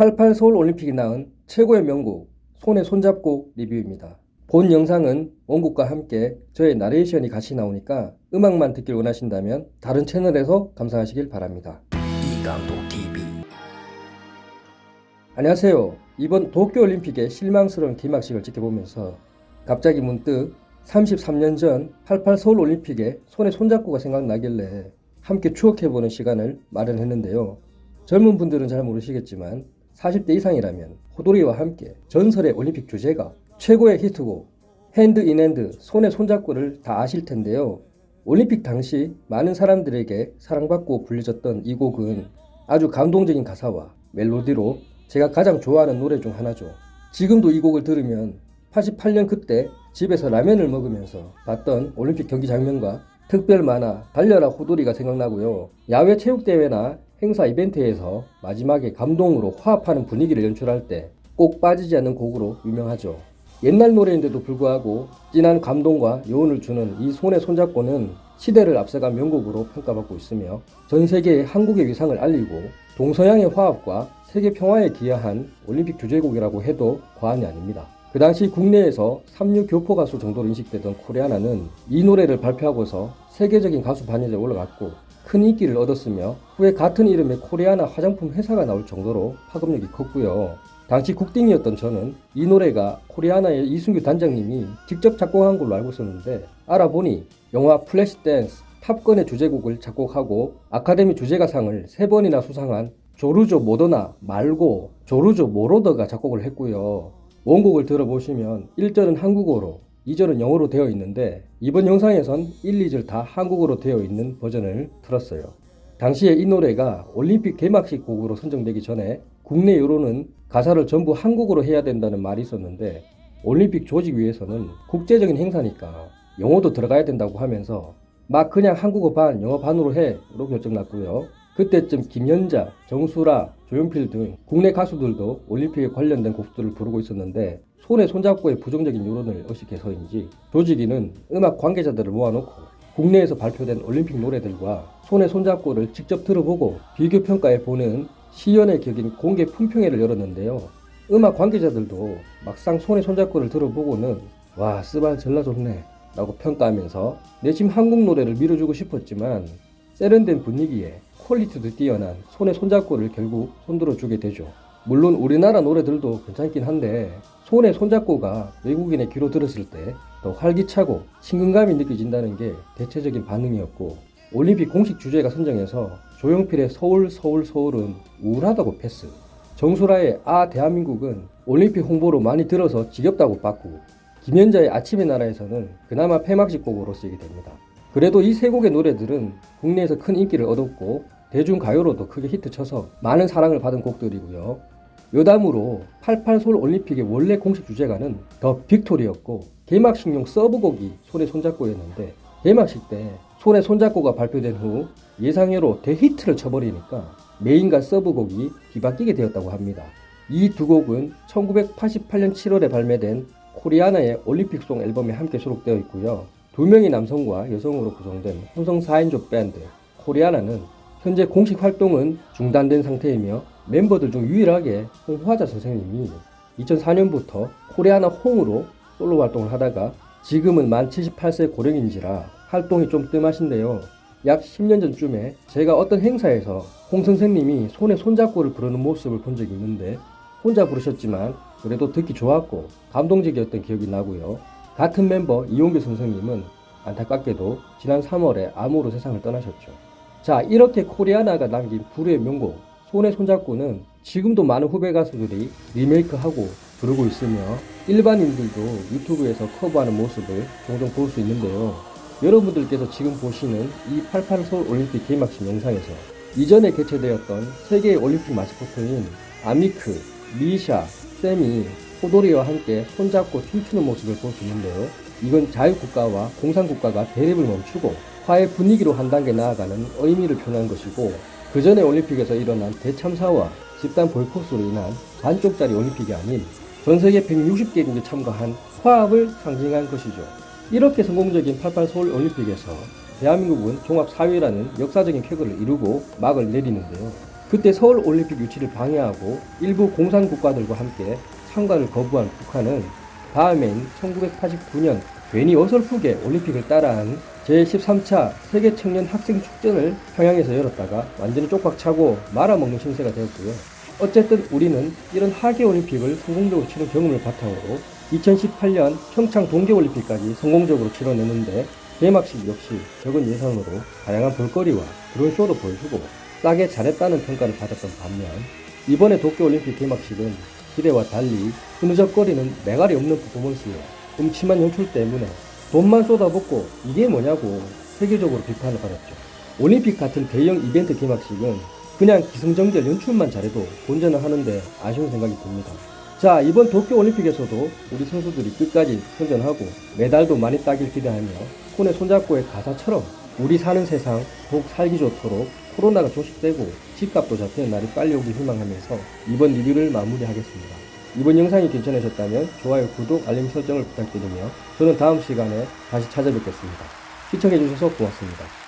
88 서울 올림픽이 낳은 최고의 명곡 손에 손잡고 리뷰입니다. 본 영상은 원곡과 함께 저의 나레이션이 같이 나오니까 음악만 듣길 원하신다면 다른 채널에서 감상하시길 바랍니다. 이강도 TV 안녕하세요. 이번 도쿄올림픽의 실망스러운 개막식을 지켜보면서 갑자기 문득 33년 전 88 서울올림픽의 손에 손잡고가 생각나길래 함께 추억해보는 시간을 마련했는데요. 젊은 분들은 잘 모르시겠지만 40대 이상이라면 호돌이와 함께 전설의 올림픽 주제가 최고의 히트곡 Hand in Hand 손에 손잡고를 다 아실 텐데요. 올림픽 당시 많은 사람들에게 사랑받고 불려졌던 이 곡은 아주 감동적인 가사와 멜로디로 제가 가장 좋아하는 노래 중 하나죠. 지금도 이 곡을 들으면 88년 그때 집에서 라면을 먹으면서 봤던 올림픽 경기 장면과 특별 만화 달려라 호돌이가 생각나고요. 야외 체육대회나 행사 이벤트에서 마지막에 감동으로 화합하는 분위기를 연출할 때 꼭 빠지지 않는 곡으로 유명하죠. 옛날 노래인데도 불구하고 진한 감동과 여운을 주는 이 손에 손잡고는 시대를 앞서간 명곡으로 평가받고 있으며 전 세계에 한국의 위상을 알리고 동서양의 화합과 세계 평화에 기여한 올림픽 주제곡이라고 해도 과언이 아닙니다. 그 당시 국내에서 삼류 교포 가수 정도로 인식되던 코리아나는 이 노래를 발표하고서 세계적인 가수 반열에 올라갔고 큰 인기를 얻었으며 후에 같은 이름의 코리아나 화장품 회사가 나올 정도로 파급력이 컸고요. 당시 국딩이었던 저는 이 노래가 코리아나의 이승규 단장님이 직접 작곡한 걸로 알고 있었는데 알아보니 영화 플래시 댄스 탑건의 주제곡을 작곡하고 아카데미 주제가상을 세 번이나 수상한 조르조 모더나 말고 조르조 모로더가 작곡을 했고요. 원곡을 들어보시면 1절은 한국어로 2절은 영어로 되어 있는데 이번 영상에선 1, 2절 다 한국어로 되어 있는 버전을 틀었어요. 당시에 이 노래가 올림픽 개막식 곡으로 선정되기 전에 국내 여론은 가사를 전부 한국어로 해야 된다는 말이 있었는데 올림픽 조직위에서는 국제적인 행사니까 영어도 들어가야 된다고 하면서 막 그냥 한국어 반 영어 반으로 해로 결정 났고요. 그때쯤 김연자, 정수라, 조용필 등 국내 가수들도 올림픽에 관련된 곡들을 부르고 있었는데 손에 손잡고의 부정적인 여론을 의식해서인지 조직위는 음악 관계자들을 모아놓고 국내에서 발표된 올림픽 노래들과 손에 손잡고를 직접 들어보고 비교 평가해 보는 시연회 격인 공개 품평회를 열었는데요. 음악 관계자들도 막상 손에 손잡고를 들어보고는 와 스발 절라 좋네 라고 평가하면서 내심 한국 노래를 밀어주고 싶었지만 세련된 분위기에 퀄리티도 뛰어난 손에 손잡고를 결국 손들어 주게 되죠. 물론 우리나라 노래들도 괜찮긴 한데 손에 손잡고가 외국인의 귀로 들었을 때 더 활기차고 친근감이 느껴진다는 게 대체적인 반응이었고 올림픽 공식 주제가 선정해서 조용필의 서울 서울 서울은 우울하다고 패스 정수라의 아 대한민국은 올림픽 홍보로 많이 들어서 지겹다고 빠꾸 김연자의 아침의 나라에서는 그나마 폐막식 곡으로 쓰이게 됩니다. 그래도 이 세 곡의 노래들은 국내에서 큰 인기를 얻었고 대중가요로도 크게 히트쳐서 많은 사랑을 받은 곡들이고요. 여담으로 88 서울 올림픽의 원래 공식 주제가는 더 빅토리였고 개막식용 서브곡이 손에 손잡고였는데 개막식 때 손에 손잡고가 발표된 후 예상외로 대히트를 쳐버리니까 main과 sub곡이 뒤바뀌게 되었다고 합니다. 이 두 곡은 1988년 7월에 발매된 코리아나의 올림픽송 앨범에 함께 수록되어 있고요. 두 명의 남성과 여성으로 구성된 혼성 4인조 밴드 코리아나는 현재 공식 활동은 중단된 상태이며 멤버들 중 유일하게 홍화자 선생님이 2004년부터 코리아나 홍으로 솔로 활동을 하다가 지금은 만 78세 고령인지라 활동이 좀 뜸하신데요. 약 10년 전쯤에 제가 어떤 행사에서 홍 선생님이 손에 손잡고를 부르는 모습을 본 적이 있는데 혼자 부르셨지만 그래도 듣기 좋았고 감동적이었던 기억이 나고요. 같은 멤버 이용규 선생님은 안타깝게도 지난 3월에 암으로 세상을 떠나셨죠. 자 이렇게 코리아나가 남긴 불후의 명곡 손에 손잡고는 지금도 많은 후배 가수들이 리메이크하고 부르고 있으며 일반인들도 YouTube에서 커버하는 모습을 종종 볼 수 있는데요. 여러분들께서 지금 보시는 이 88 서울 올림픽 개막식 영상에서 이전에 개최되었던 세계의 올림픽 마스코트인 아미크, 미샤, 샘이, 호돌이와 함께 손잡고 춤추는 모습을 볼 수 있는데요. 이건 자유국가와 공산국가가 대립을 멈추고 화해 분위기로 한 단계 나아가는 의미를 표현한 것이고 그 전에 올림픽에서 일어난 대참사와 집단 보이콧으로 인한 반쪽짜리 올림픽이 아닌 전 세계 160개 국이 참가한 화합을 상징한 것이죠. 이렇게 성공적인 88 서울 올림픽에서 대한민국은 종합 4위라는 역사적인 쾌거를 이루고 막을 내리는데요. 그때 서울 올림픽 유치를 방해하고 일부 공산 국가들과 함께 참가를 거부한 북한은 다음해인 1989년 괜히 어설프게 올림픽을 따라한 제13차 세계 청년 학생 축전을 평양에서 열었다가 완전히 쪽박 차고 말아먹는 신세가 되었고요. 어쨌든 우리는 이런 하계 올림픽을 성공적으로 치른 경험을 바탕으로 2018년 평창 동계올림픽까지 성공적으로 치러냈는데 개막식 역시 적은 예산으로 다양한 볼거리와 드론쇼도 보여주고 싸게 잘했다는 평가를 받았던 반면 이번에 도쿄올림픽 개막식은 기대와 달리 흐느적거리는 매갈이 없는 퍼포먼스에 음침한 연출 때문에 돈만 쏟아붓고 이게 뭐냐고 세계적으로 비판을 받았죠. 올림픽 같은 대형 이벤트 개막식은 그냥 기승전결 연출만 잘해도 본전을 하는데 아쉬운 생각이 듭니다. 자, 이번 도쿄올림픽에서도 우리 선수들이 끝까지 선전하고 메달도 많이 따길 기대하며 손에 손잡고의 가사처럼 우리 사는 세상 더욱 살기 좋도록 코로나가 종식되고 집값도 잡히는 날이 빨리 오길 희망하면서 이번 리뷰를 마무리하겠습니다. 이번 영상이 괜찮으셨다면 좋아요, 구독, 알림 설정을 부탁드리며 저는 다음 시간에 다시 찾아뵙겠습니다. 시청해주셔서 고맙습니다.